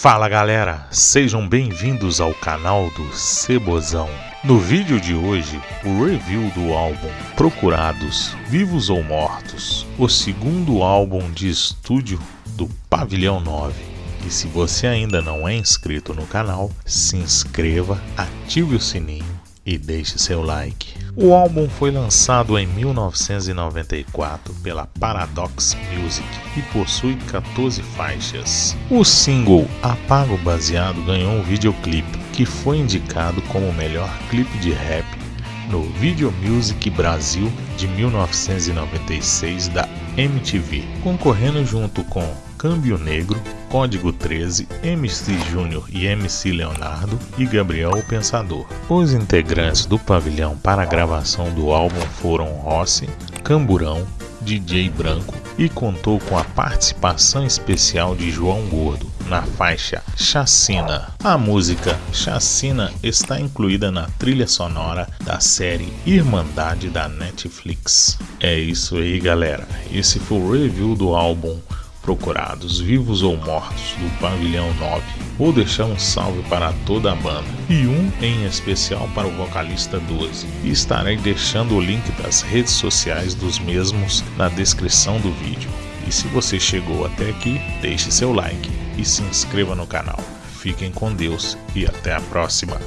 Fala galera, sejam bem-vindos ao canal do Cebozão. No vídeo de hoje, o review do álbum Procurados, Vivos ou Mortos, o segundo álbum de estúdio do Pavilhão 9. E se você ainda não é inscrito no canal, se inscreva, ative o sininho e deixe seu like. O álbum foi lançado em 1994 pela Paradox Music e possui 14 faixas. O single Apago Baseado ganhou um videoclipe que foi indicado como o melhor clipe de rap no Video Music Brasil de 1996 da MTV, concorrendo junto com Câmbio Negro, Código 13, MC Júnior e MC Leonardo e Gabriel o Pensador. Os integrantes do pavilhão para a gravação do álbum foram Rossi, Camburão, DJ Branco e contou com a participação especial de João Gordo na faixa Chacina. A música Chacina está incluída na trilha sonora da série Irmandade da Netflix. É isso aí, galera. Esse foi o review do álbum procurados, vivos ou mortos, do Pavilhão 9. Vou deixar um salve para toda a banda e um em especial para o vocalista 12. E estarei deixando o link das redes sociais dos mesmos na descrição do vídeo. E se você chegou até aqui, deixe seu like e se inscreva no canal. Fiquem com Deus e até a próxima.